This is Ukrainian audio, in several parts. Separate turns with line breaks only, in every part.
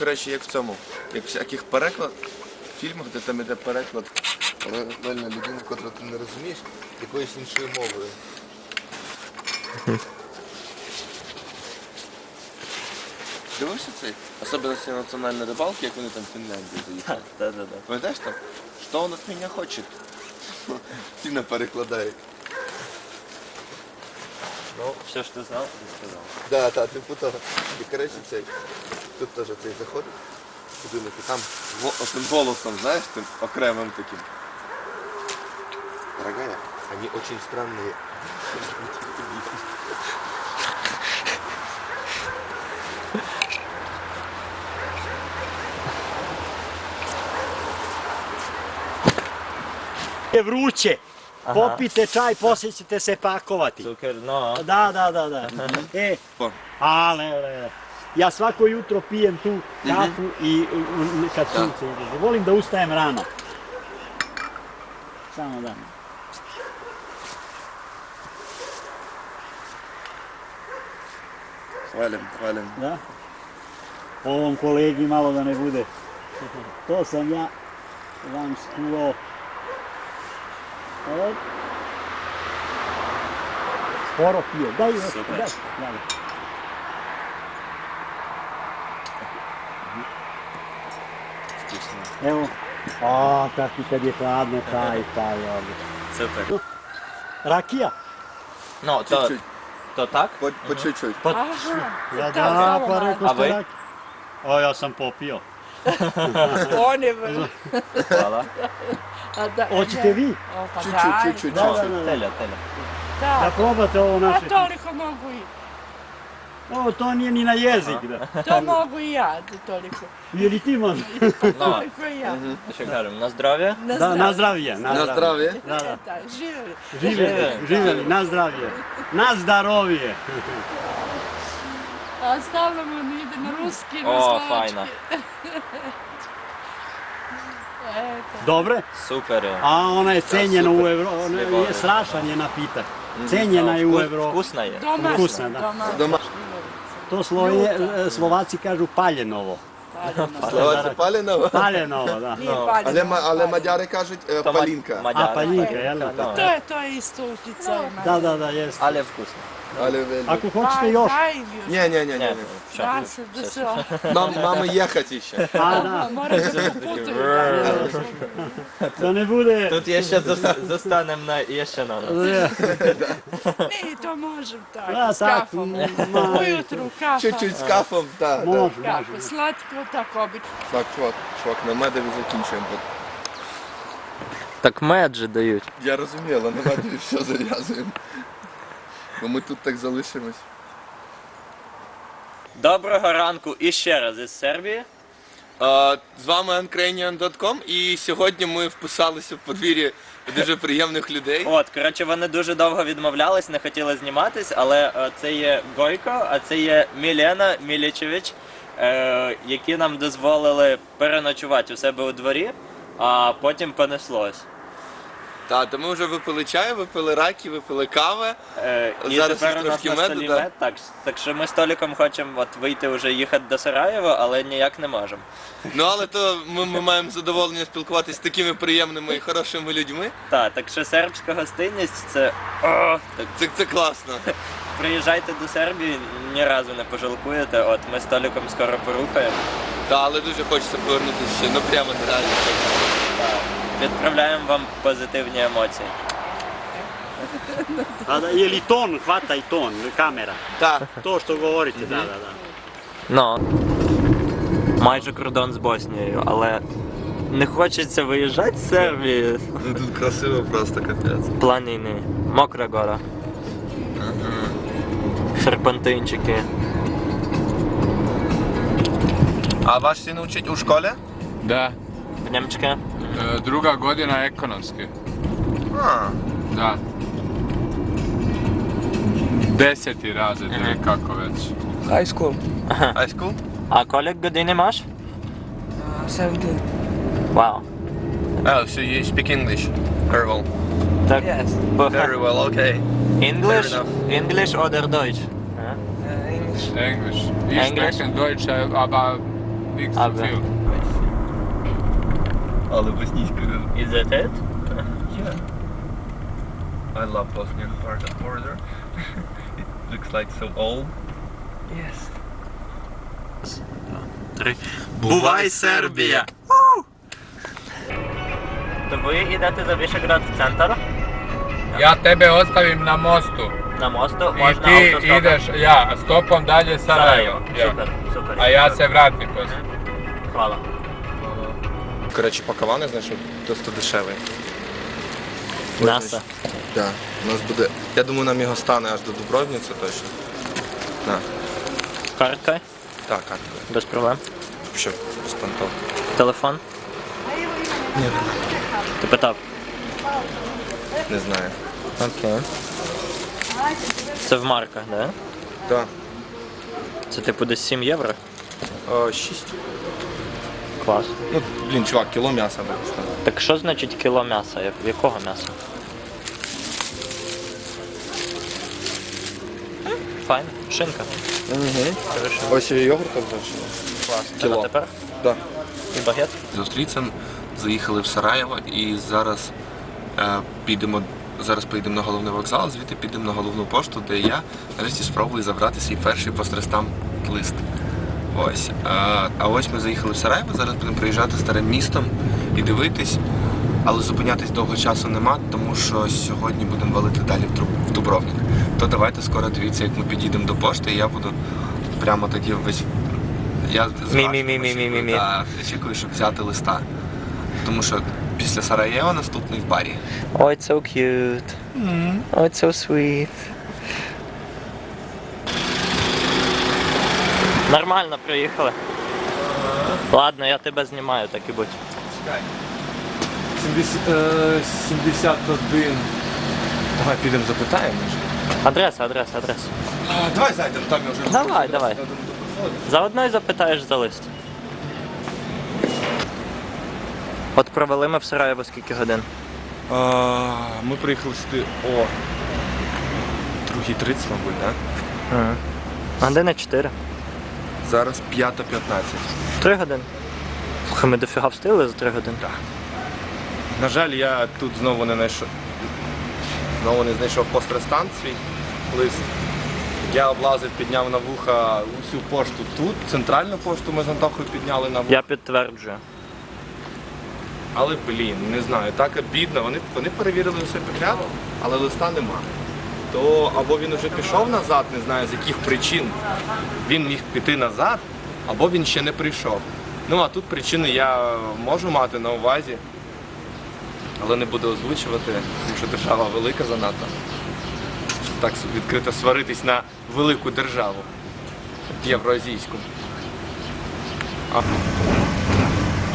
Коротше, як в цьому, як в всяких переклад, фільмах, де там іде переклад. Але реально людина, котру ти не розумієш, якоюсь іншою мовою. Дивився цей? Особливості національної рибалки, як вони там в Фінляндію заїхали.
Да-да-да.
Пам'ятаєш там? Що он від мене хоче? Тіна перекладає.
Ну, все, що ти знав, ти сказав.
Да, так, типу того. І коротше цей. Тут теж цей заходить. Будинок, і там го- тим голосом, знаєш, тим окремим таким. Дорогая, они очень странные.
je Popite čaj, poslije ćete se pakovati.
Cuker, no.
Da, da, da, da. E, a, le. Ja svako jutro pijem tu mhm. kafu i kad sunce. Volim da ustajem rano. Samo da.
Hvalim, hvalim.
Da? Ovom kolegi malo da ne bude. To sam ja vam skuvao Od. Skoro pio. Daj é
Super.
Daj.
tá
Evo. A, kakvi kad je hladno taj, taj ovdje.
Super.
Rakija?
No, to...
To
tak? Po,
po čučuj. Po,
ja
da,
pa rekao ste rakija. O, ja sam popio.
On je vrlo.
Hvala.
Hoćete vi?
Pa
Čуть-čуть,
daj.
čуть-čуть,
Da, da, da.
Теля, теля.
Da
Da.
probate ovo
A
naše.
toliko mogu i,
Ovo, to nije ni na jezik. Da.
to mogu i ja, toliko.
Jer ti možeš.
Ну,
Toliko i ja.
що кажемо, на здоров'я?
Na
Da, na
zdravlje.
zdravlje.
На.
Da, da.
E, živjeli.
Živjeli, živjeli, na zdravlje. Na
stalno mu ne ide na ruski, na
О,
slovački.
Dobre?
Super. je.
A ona je cenjena u Evropi, je strašan je napitak. Mhm. Cenjena je u Evropi.
Vkusna
je.
Vkusna, da. To sloje, Slovaci kažu paljenovo.
Paljeno.
Словаці паленого.
Paljenovo, da.
Nije
No.
paljeno.
Але, ма- але мадяри кажуть е,
То ма-
палінка.
мадяри.
A, paljinka, jel da?
Ну,
To je, to je isto utjecaj.
Da, da, da, jest.
Але вкусно.
Але вельми.
Ako hoćete još,
Daj im još.
Ні, ні, ні, ні.
Ні,
ні.
що?
Da se, da se,
Нам, мами їхати ще.
a da,
mora da poputuju.
da ne bude...
Тут є ще зас- застанем на є ще на нас.
Ne, to možem tako,
Da,
s
tako,
kafom.
ma-
Ujutru kafa.
Чуть-чуть з кафом, так.
Može,
Kako,
može.
slatko, tako obično.
Так, чувак, чувак, на медові закінчуємо. бо
Так мед же дають.
Я розумію, але на медові все зав'язуємо. Бо ми тут так залишимось.
Доброго ранку і ще раз із Сербії.
А, з вами uncranian.com і сьогодні ми вписалися в подвір'я дуже приємних людей.
От, коротше, вони дуже довго відмовлялись, не хотіли зніматись, але е, це є Гойко, а це є Мілена Мілічевич, е, які нам дозволили переночувати у себе у дворі, а потім понеслось.
Так, то ми вже випили чай, випили раки, випили кави.
Е, і
Зараз
тепер у нас
трошки
на
меду,
столі
да.
мед. Так, так що ми з Толіком хочемо от вийти вже їхати до Сараєва, але ніяк не можемо.
Ну але то ми, ми маємо задоволення спілкуватися з такими приємними і хорошими людьми.
Так, так що сербська гостинність це. О, так,
Це, це класно.
приїжджайте до Сербії, ні разу не пожалкуєте. От ми з Толіком скоро порухаємо.
Та, але дуже хочеться повернутися ще, ну прямо нереально.
Так, Відправляємо вам позитивні емоції.
Ton, hvata i ton, kamera.
Так.
To što govorite, da, da, da.
Ну, майже кордон з Боснією, але не хочеться виїжджати з Сербії.
Ну тут красиво просто капець.
Планіни, мокра гора. Серпантинчики.
А ваш син учить у школі?
Da,
В Німчики.
druga godina ekonomske.
A.
Da. Deseti razred ili uh -huh. već.
High school.
High school?
A koliko godine imaš?
Uh, 17.
Wow.
Oh, so you speak English very well.
Tak,
yes.
Very well, okay.
English, English oder Deutsch?
Uh, English.
English. Ich
English?
spreche Deutsch, aber nicht so viel
Ah, ben.
Sofia.
Але боснійська
Is that it?
Yeah. I love Bosnian part of border. It looks like so old.
Yes.
Три. Бувай, Сербія! То ви йдете за Вішеград в центр?
Ja tebe ostavim na mostu.
На мосту
I
можна
ti
автостопом.
ideš, ja, stopom dalje Sarajevo. Ja.
Супер, супер.
A ja se vratim poslije.
Хвала.
Коротше, пакавани знайшов досить дешевий.
М'ясо.
Так, у нас буде. Я думаю, нам його стане аж до Дубровниці точно. На.
Картка,
Так, картка.
без проблем.
Що, без понтов.
Телефон.
Ні,
Ти питав.
не знаю.
Окей. Це в марках, да?
Так.
Це типу десь 7 євро?
О, шість.
Клас.
Ну, блін, чувак, кіло м'яса вийшло.
Так що значить кіло м'яса? Як- Якого м'яса? Файн, шинка.
Угу.
Хорошо.
Ось і йогурт залишили.
Клас.
Кіло.
А тепер?
Так.
І багет?
Зустріться, заїхали в Сараєво і зараз е, підемо. Зараз поїдемо на головний вокзал, звідти підемо на головну пошту, де я нарешті спробую забрати свій перший пострестам лист. Ось. А, а ось ми заїхали в Сараєво, зараз будемо приїжджати старим містом і дивитись, але зупинятись довго часу нема, тому що сьогодні будемо валити далі в, Дубровник. То давайте скоро дивіться, як ми підійдемо до пошти, і я буду прямо тоді весь. Я. Очікую, щоб взяти листа. Тому що після Сараєва наступний в барі.
Oh, it's so cute. Oh, it's so sweet. Нормально приїхали. Ладно, я тебе знімаю, так і будь.
71. Давай підемо запитаємо.
Адреса, адреса, адреса.
Давай зайдемо, там я вже.
Давай, давай. Заодно й запитаєш за лист. От провели ми в Сараєво скільки годин?
А, ми приїхали сюди о. Другий 30, мабуть, так?
Угу. Години 4.
Зараз 5.15.
3 години. Слухай, ми дофіга встигли за 3 години.
Так. На жаль, я тут знову не знайшов. Знову не знайшов пострестан свій лист. Я облазив, підняв на вуха усю пошту тут. Центральну пошту ми з Антохою підняли на вуха.
Я підтверджую.
Але блін, не знаю, так обідно. Вони, вони перевірили все підряд, але листа нема. То або він вже пішов назад, не знаю з яких причин він міг піти назад, або він ще не прийшов. Ну а тут причини я можу мати на увазі, але не буду озвучувати, тому що держава велика занадто. Щоб так відкрито сваритись на велику державу євроазійську.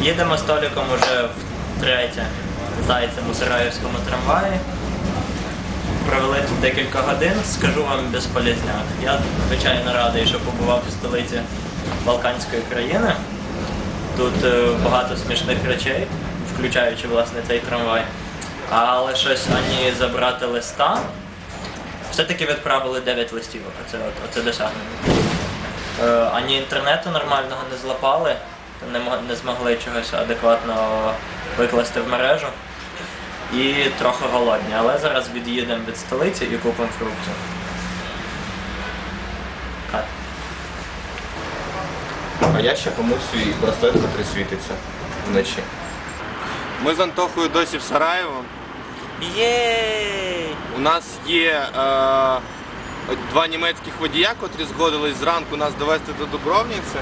Їдемо з Толіком уже втретє зайцем у Сараївському трамваї. Провели тут декілька годин, скажу вам безполізняк. Я звичайно радий, що побував в столиці Балканської країни. Тут е, багато смішних речей, включаючи власне цей трамвай. Але щось ані забрати листа. Все-таки відправили 9 листівок, оце, оце досягнення. Е, ані інтернету нормального не злапали, не змогли чогось адекватно викласти в мережу. І трохи голодні, але зараз від'їдемо від столиці і купимо фруктів. Кат.
А я ще комусь свій браслет, який світиться вночі. Ми з Антохою досі в Сараєво.
Єй!
У нас є е, два німецьких водія, котрі згодились зранку нас довести до Дубровниці.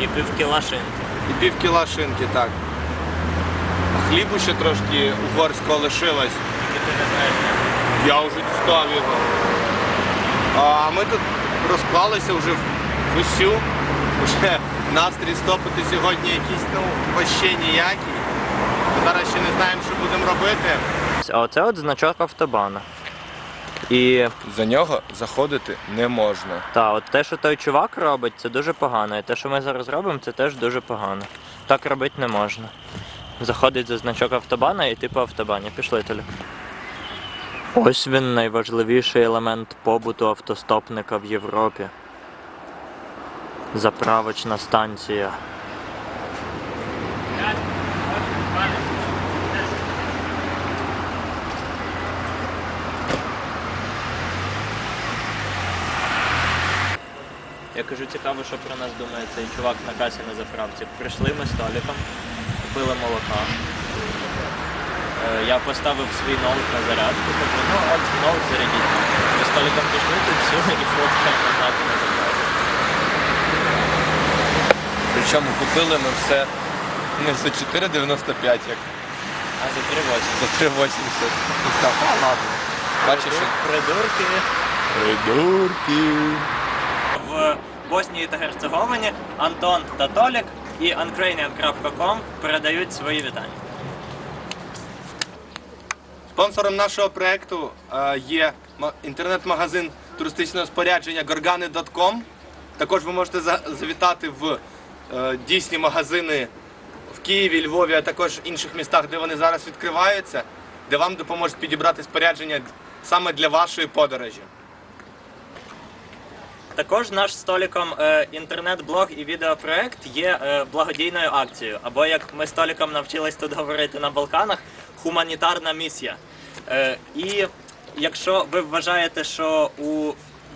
І півкіла шинки.
І пів кіла шинки, так. Хлібу ще трошки угорського лишилось. Я вже дістав його. А ми тут розклалися вже в усю. Уже настрій стопити сьогодні якийсь, ну, вообще ніякий. Зараз ще не знаємо, що будемо робити.
А оце от значок автобана. І
За нього заходити не можна.
та, от те, що той чувак робить, це дуже погано. І те, що ми зараз робимо, це теж дуже погано. Так робити не можна заходить за значок автобана і ти по автобані. Пішли Толік. Ось він найважливіший елемент побуту автостопника в Європі. Заправочна станція. Я кажу, цікаво, що про нас думає цей чувак на касі на заправці. Прийшли ми з Толіком купили молока. Е, Я поставив свій ноут на зарядку, кажу, ну от ноут зарядіть. Ми з пішли, тут все, і фоткаємо на заправці.
Причому купили ми все не за 4,95, як
А за 3,8.
за 3,80. І сказав, а ладно. Бачиш, що
Придурки.
придурки.
В Боснії та Герцеговині Антон та Толік і uncranian.com передають свої вітання.
Спонсором нашого проекту е, є ма- інтернет-магазин туристичного спорядження gorgani.com. Також ви можете завітати в е, дійсні магазини в Києві, Львові, а також інших містах, де вони зараз відкриваються, де вам допоможуть підібрати спорядження саме для вашої подорожі.
Також наш з Толіком е, інтернет-блог і відеопроект є е, благодійною акцією. Або як ми з Толіком навчились тут говорити на Балканах, гуманітарна місія. Е, і якщо ви вважаєте, що у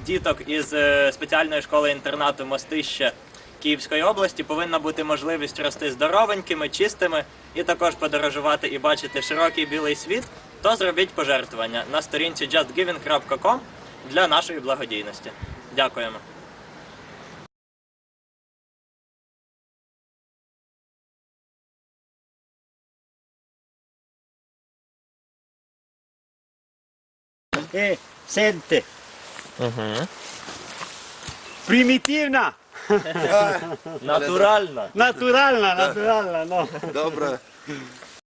діток із спеціальної школи інтернату Мостище Київської області повинна бути можливість рости здоровенькими, чистими і також подорожувати і бачити широкий білий світ, то зробіть пожертвування на сторінці justgiving.com для нашої благодійності. Дякуємо.
E, sente. Primitivna,
Натурально.
naturalna, naturalna, no.
Добре.